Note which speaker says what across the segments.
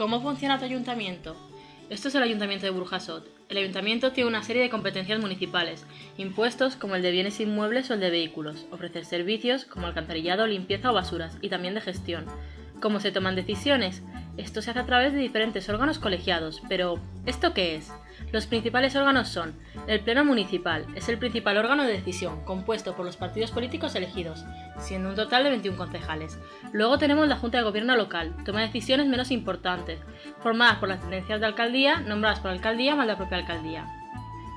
Speaker 1: ¿Cómo funciona tu ayuntamiento? Esto es el Ayuntamiento de Burjasot. El ayuntamiento tiene una serie de competencias municipales, impuestos como el de bienes inmuebles o el de vehículos, ofrecer servicios como alcantarillado, limpieza o basuras, y también de gestión. ¿Cómo se toman decisiones? Esto se hace a través de diferentes órganos colegiados, pero ¿esto qué es? Los principales órganos son el Pleno Municipal, es el principal órgano de decisión, compuesto por los partidos políticos elegidos, siendo un total de 21 concejales. Luego tenemos la Junta de Gobierno Local, toma decisiones menos importantes, formadas por las tendencias de alcaldía, nombradas por alcaldía más la propia alcaldía.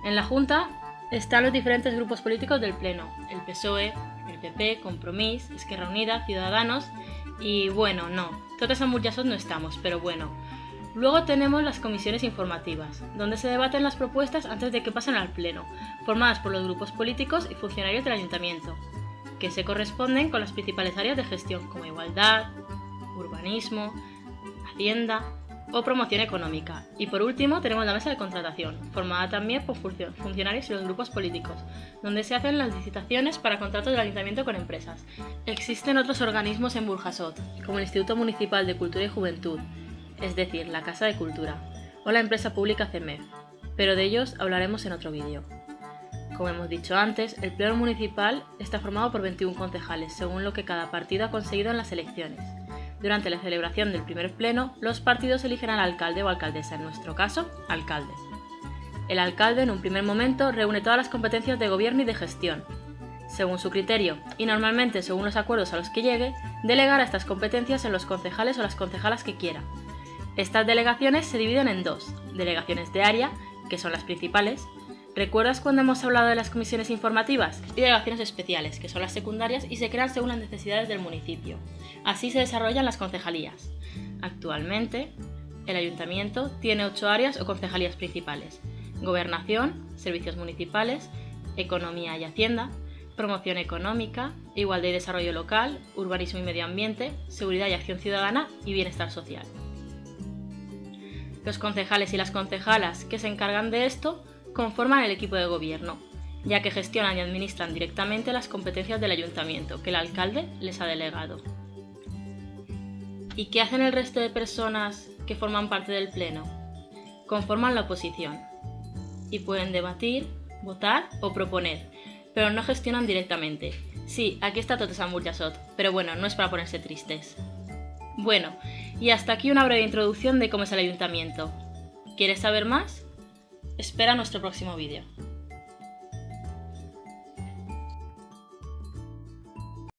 Speaker 1: En la Junta están los diferentes grupos políticos del Pleno, el PSOE, el PP, Compromís, Esquerra Unida, Ciudadanos y bueno, no, en Murjasot no estamos, pero bueno, Luego tenemos las comisiones informativas, donde se debaten las propuestas antes de que pasen al Pleno, formadas por los grupos políticos y funcionarios del Ayuntamiento, que se corresponden con las principales áreas de gestión como igualdad, urbanismo, hacienda o promoción económica. Y por último tenemos la mesa de contratación, formada también por funcionarios y los grupos políticos, donde se hacen las licitaciones para contratos del ayuntamiento con empresas. Existen otros organismos en Burjasot, como el Instituto Municipal de Cultura y Juventud, es decir, la Casa de Cultura, o la empresa pública CEMEF, pero de ellos hablaremos en otro vídeo. Como hemos dicho antes, el pleno municipal está formado por 21 concejales, según lo que cada partido ha conseguido en las elecciones. Durante la celebración del primer pleno, los partidos eligen al alcalde o alcaldesa, en nuestro caso, alcalde. El alcalde en un primer momento reúne todas las competencias de gobierno y de gestión, según su criterio, y normalmente según los acuerdos a los que llegue, delegará estas competencias en los concejales o las concejalas que quiera, estas delegaciones se dividen en dos, delegaciones de área, que son las principales, ¿Recuerdas cuando hemos hablado de las comisiones informativas? Y delegaciones especiales, que son las secundarias y se crean según las necesidades del municipio. Así se desarrollan las concejalías. Actualmente, el ayuntamiento tiene ocho áreas o concejalías principales. Gobernación, servicios municipales, economía y hacienda, promoción económica, igualdad y desarrollo local, urbanismo y medio ambiente, seguridad y acción ciudadana y bienestar social. Los concejales y las concejalas que se encargan de esto conforman el equipo de gobierno, ya que gestionan y administran directamente las competencias del ayuntamiento que el alcalde les ha delegado. ¿Y qué hacen el resto de personas que forman parte del pleno? Conforman la oposición y pueden debatir, votar o proponer, pero no gestionan directamente. Sí, aquí está Burjasot, pero bueno, no es para ponerse tristes. Bueno, y hasta aquí una breve introducción de cómo es el ayuntamiento. ¿Quieres saber más? Espera nuestro próximo vídeo.